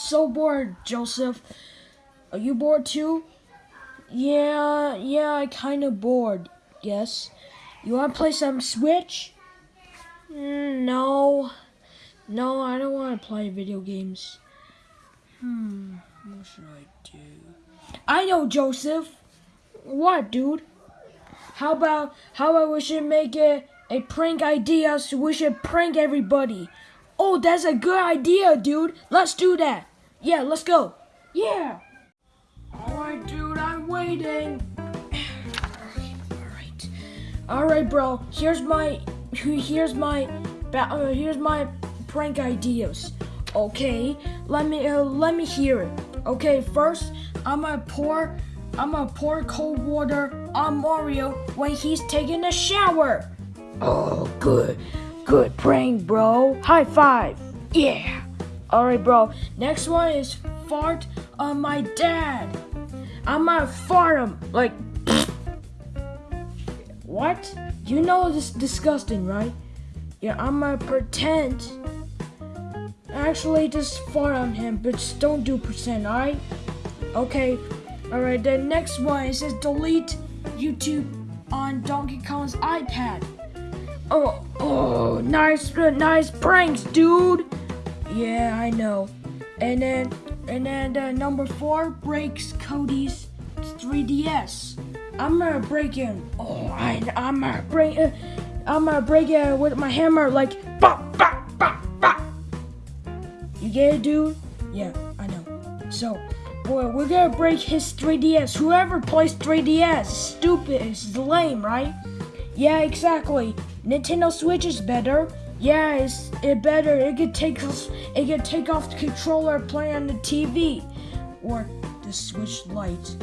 so bored, Joseph. Are you bored too? Yeah, yeah, I kind of bored. Yes. You want to play some Switch? Mm, no. No, I don't want to play video games. Hmm, what should I do? I know, Joseph. What, dude? How about how about we should make it a prank idea so we should prank everybody. Oh, that's a good idea, dude. Let's do that. Yeah, let's go. Yeah. Alright, dude, I'm waiting. Alright. Alright, bro. Here's my here's my uh, here's my prank ideas. Okay, let me uh, let me hear it. Okay, first I'm gonna pour I'm gonna pour cold water on Mario when he's taking a shower. Oh, good, good prank, bro. High five. Yeah. All right, bro. Next one is fart on my dad. I'm gonna fart him like. what? You know this is disgusting, right? Yeah, I'm gonna pretend. Actually, just fart on him, but just don't do percent, alright? Okay. Alright, the next one it says delete YouTube on Donkey Kong's iPad. Oh, oh, nice, nice pranks, dude. Yeah, I know. And then, and then uh, number four breaks Cody's 3DS. I'm gonna break it. Oh, I, I'm gonna break it. I'm gonna break it with my hammer, like bop, bop, bop, bop. You get it, dude? Yeah, I know. So, boy, we're gonna break his 3DS. Whoever plays 3DS, stupid, is lame, right? Yeah, exactly. Nintendo Switch is better. Yeah, it's it better. It could take us. it could take off the controller, play on the TV, or the Switch Lite.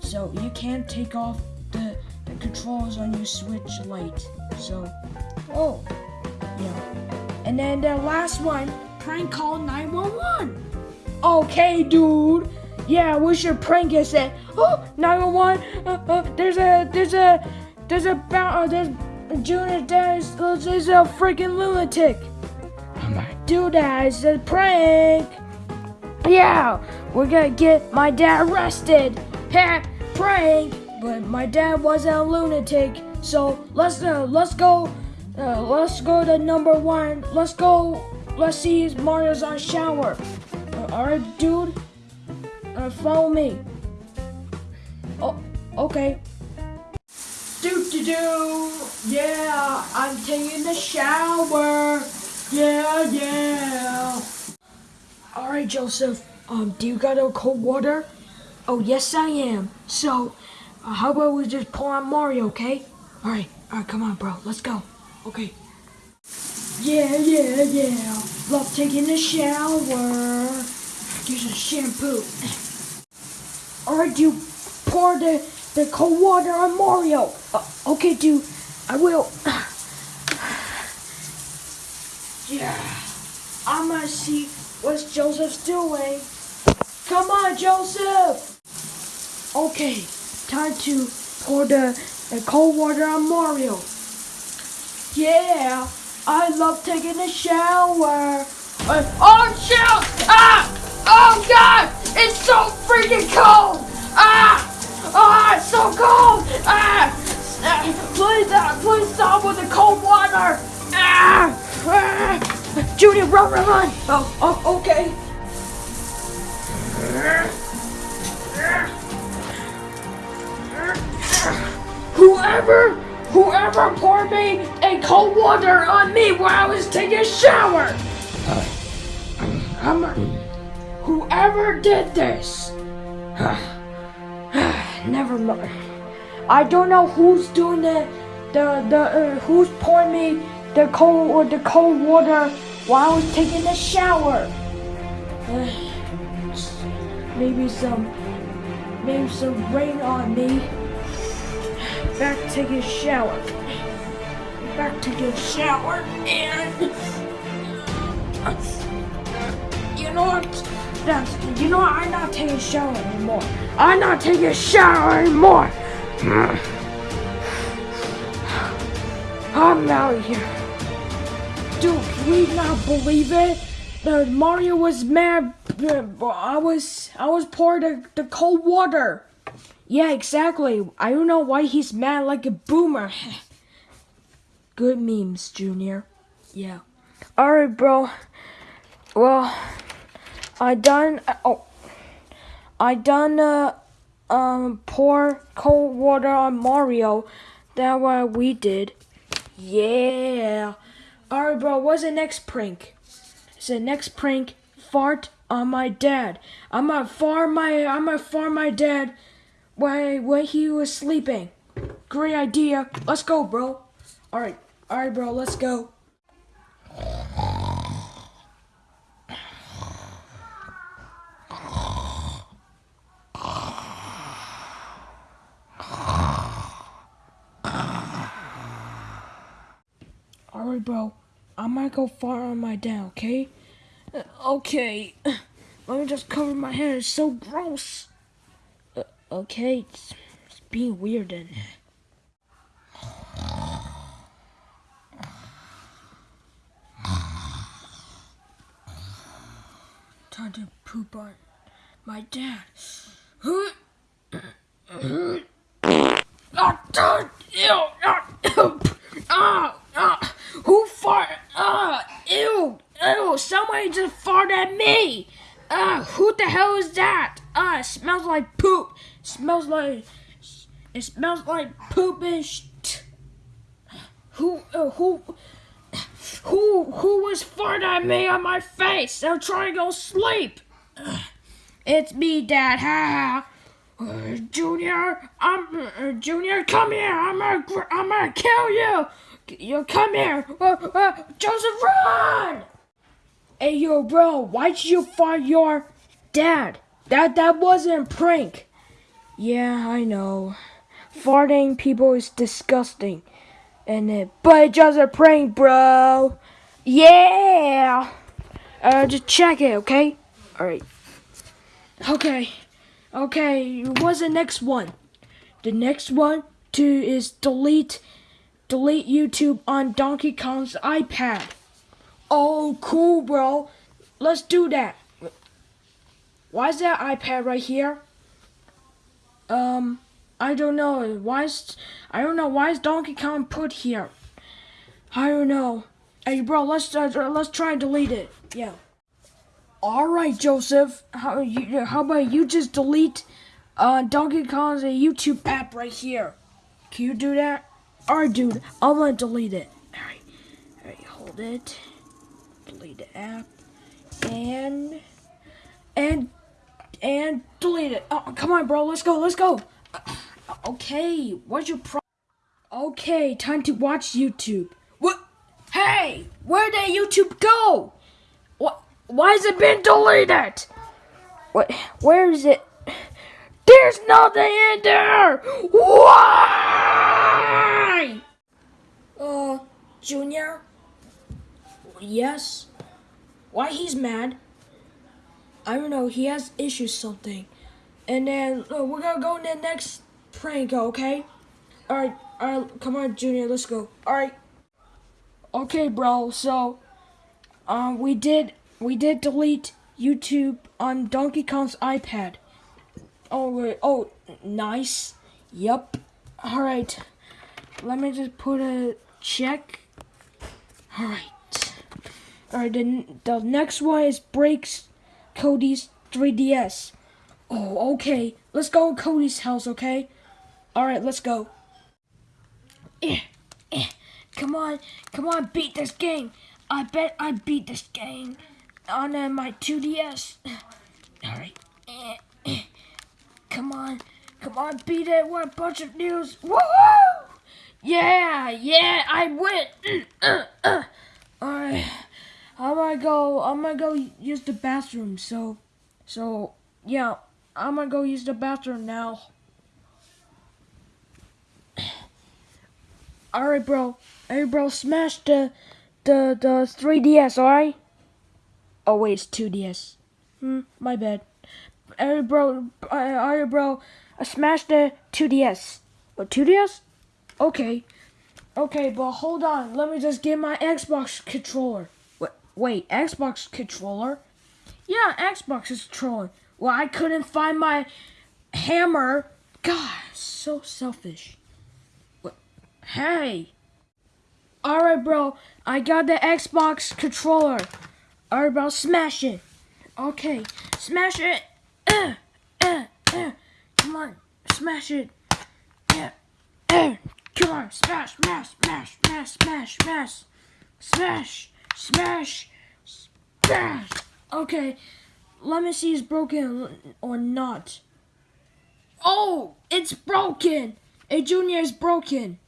So you can't take off the, the controls on your Switch Lite. So, oh, yeah. And then the last one, prank call 911. Okay, dude. Yeah, we should prank it. Say, oh, 911. Uh, uh, there's a, there's a, there's a, uh, there's Junior dad is, is a freaking lunatic. I'm like, do that. A prank. Yeah, we're gonna get my dad arrested. Ha, prank. But my dad wasn't a lunatic. So let's uh, let's go. Uh, let's go to number one. Let's go. Let's see if Mario's on shower. Uh, all right, dude. Uh, follow me. Oh, okay. Do do do. Yeah, I'm taking a shower. Yeah, yeah. All right, Joseph. Um, do you got a cold water? Oh, yes, I am. So, uh, how about we just pull on Mario, okay? All right, all right, come on, bro. Let's go. Okay. Yeah, yeah, yeah. Love taking a shower. Use a shampoo. All right, you pour the the cold water on Mario. Uh, okay, dude, I will. yeah, I'm gonna see what Joseph's doing. Come on, Joseph. Okay, time to pour the, the cold water on Mario. Yeah, I love taking a shower. Uh, oh, shoot! Ah! Oh, God! It's so freaking cold! Ah! Ah, it's so cold! Ah! Please, uh, please stop with the cold water! Ah! ah! Junior, run, run, run! Oh, oh, okay. Whoever, whoever poured me a cold water on me while I was taking a shower! I'm, whoever did this? Never mind. I don't know who's doing the the the uh, who's pouring me the cold or the cold water while I was taking a shower. Uh, maybe some maybe some rain on me. Back to a shower. Back to the shower and you know what? You know what? I'm not taking a shower anymore. I'm not taking a shower anymore. I'm out of here. Dude, can we not believe it? The Mario was mad I was I was poured the, the cold water. Yeah, exactly. I don't know why he's mad like a boomer. Good memes, Junior. Yeah. Alright, bro. Well, I done. Oh, I done. Uh, um, pour cold water on Mario. That what we did. Yeah. Alright, bro. What's the next prank? It's the next prank. Fart on my dad. I'm gonna fart my. I'm gonna fart my dad when when he was sleeping. Great idea. Let's go, bro. All right. All right, bro. Let's go. Alright, bro. I might go far on my dad, okay? Uh, okay. Let me just cover my hair. It's so gross. Uh, okay. It's, it's being weird then. Time to poop on my dad. oh, God! Ew! Ah! Ah! ah. Who farted? Ah! Ew! Ew! Somebody just farted at me! Ah! Who the hell is that? It smells like poop! smells like... It smells like poop and Who... Uh, who... Who who was farting at me on my face? I'm trying to go sleep. It's me, Dad. Ha ha. Uh, Junior, I'm uh, Junior. Come here. I'm gonna I'm gonna kill you. You come here. Uh, uh, Joseph, run! Hey yo, bro. Why'd you fart your dad? That that wasn't a prank. Yeah, I know. Farting people is disgusting and it, but it's just a prank, bro. Yeah. Uh, just check it, okay? All right. Okay. Okay. What's the next one? The next one to is delete, delete YouTube on Donkey Kong's iPad. Oh, cool, bro. Let's do that. Why is that iPad right here? Um. I don't know. Why is I don't know why is Donkey Kong put here? I don't know. Hey, bro, let's uh, let's try and delete it. Yeah. All right, Joseph. How you? How about you just delete uh, Donkey Kong's YouTube app right here? Can you do that? All right, dude. I'm gonna delete it. All right. All right. Hold it. Delete the app. And and and delete it. Oh, come on, bro. Let's go. Let's go. Okay, what's your pro- Okay, time to watch YouTube. What? Hey, where did YouTube go? What? Why has it been deleted? What? Where is it? There's nothing in there. Why? Uh, Junior. Yes. Why he's mad? I don't know. He has issues something. And then uh, we're gonna go in the next prank, okay? Alright, alright, come on, Junior, let's go. Alright. Okay, bro, so, um, we did, we did delete YouTube on Donkey Kong's iPad. Oh, wait, oh, nice. Yep. Alright. Let me just put a check. Alright. Alright, the, the next one is breaks Cody's 3DS. Oh, okay. Let's go to Cody's house, okay? Alright, let's go. Eh, eh. Come on, come on, beat this game. I bet I beat this game on uh, my 2DS. Alright. Eh, eh. Come on, come on, beat it. What a bunch of news. Woohoo! Yeah, yeah, I win. Alright. I'm gonna go, I'm gonna go use the bathroom, so, so, yeah. I'm gonna go use the bathroom now. Alright, bro. Hey, bro, smash the, the, the 3DS, alright? Oh, wait, it's 2DS. Hmm, my bad. Hey, bro, alright, bro, I smashed the 2DS. What, 2DS? Okay. Okay, but hold on. Let me just get my Xbox controller. Wait, Xbox controller? Yeah, Xbox controller. Well, I couldn't find my hammer. God, so selfish. Hey. Alright, bro. I got the Xbox controller. Alright, bro. Smash it. Okay. Smash it. Uh, uh, uh. Come on. Smash it. Yeah. Come on. Smash, smash, smash, smash, smash, smash. Smash, smash, smash. Okay. Let me see if it's broken or not. Oh, it's broken. A junior is broken.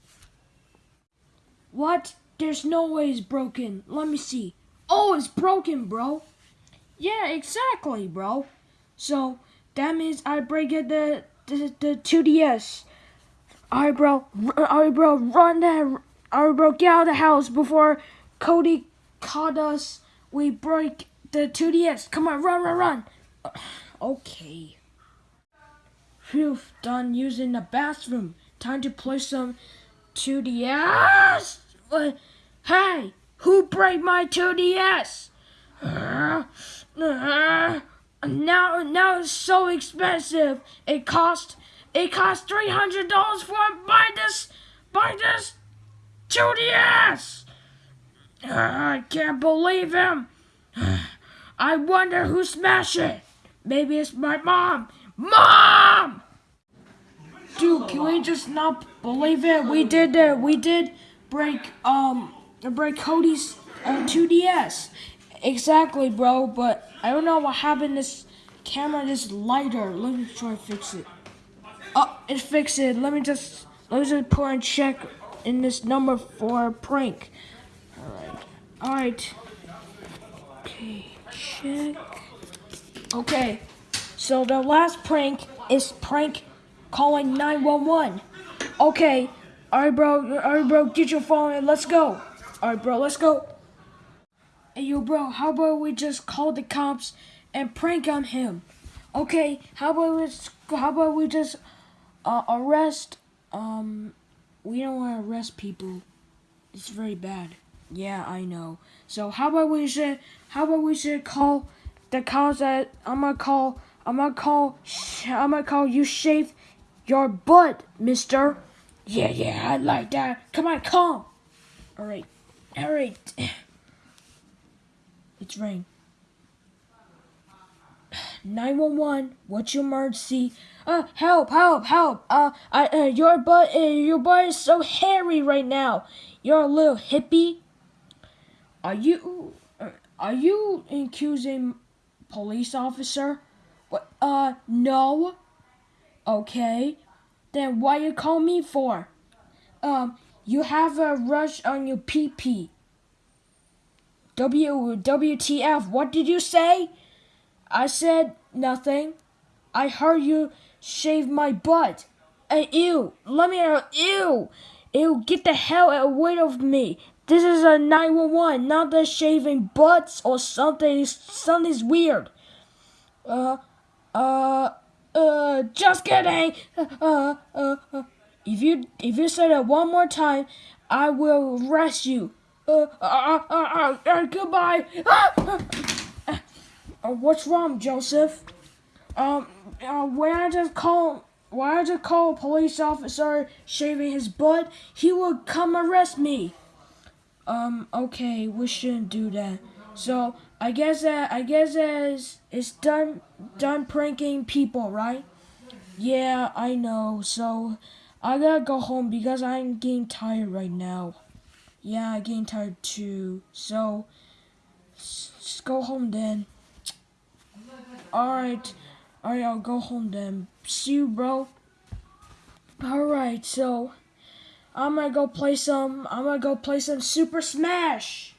What? There's no way it's broken. Let me see. Oh, it's broken, bro. Yeah, exactly, bro. So that means I break it the the, the 2DS. Alright, bro. Alright, bro. Run that. Alright, bro. Get out of the house before Cody caught us. We break the 2DS. Come on, run, run, run. Okay. Phew, done using the bathroom. Time to play some 2DS. Uh, hey, who break my 2DS? Uh, uh, now, now it's so expensive. It cost, it cost three hundred dollars for buy this, buy this 2DS. Uh, I can't believe him. I wonder who smashed it. Maybe it's my mom. Mom! Dude, can we just not believe it? We did it. we did break um break Cody's uh, 2DS. Exactly, bro. But I don't know what happened. This camera is lighter. Let me try fix it. Oh, it fixed it. Let me just let me just put and check in this number for prank. All right. All right. Okay. Check. Okay. So the last prank is prank calling 911. Okay. Alright, bro. Alright, bro. Get your phone and let's go. Alright, bro. Let's go. Hey, yo, bro. How about we just call the cops and prank on him? Okay. How about we? How about we just uh, arrest? Um, we don't want to arrest people. It's very bad. Yeah, I know. So how about we should? How about we should call the cops? That I'm gonna call. I'm gonna call. I'm gonna call you. Shave your butt, Mister. Yeah, yeah, I like that. Come on, come. All right, all right. It's rain. 911, what's your emergency? Uh, help, help, help. Uh, I, uh, your butt, uh, your butt is so hairy right now. You're a little hippie. Are you, uh, are you accusing police officer? What, uh, no. Okay. Then why you call me for? Um, you have a rush on your pee. W WTF? What did you say? I said nothing. I heard you shave my butt. Hey, ew! Let me out! Ew! Ew! Get the hell away of me! This is a 911, not the shaving butts or something. Something's weird. Uh, uh, uh, just kidding. Uh, uh, uh. If you if you say that one more time, I will arrest you. Uh, uh, uh, uh, uh goodbye. Uh, what's wrong, Joseph? Um, uh, when I just call, when I just call a police officer shaving his butt, he would come arrest me. Um, okay, we shouldn't do that. So I guess that I guess is it's done done pranking people, right? Yeah, I know. So I gotta go home because I'm getting tired right now. Yeah, I'm getting tired too. So just go home then. Alright. Alright, I'll go home then. See you, bro. Alright, so I'm gonna go play some I'm gonna go play some Super Smash.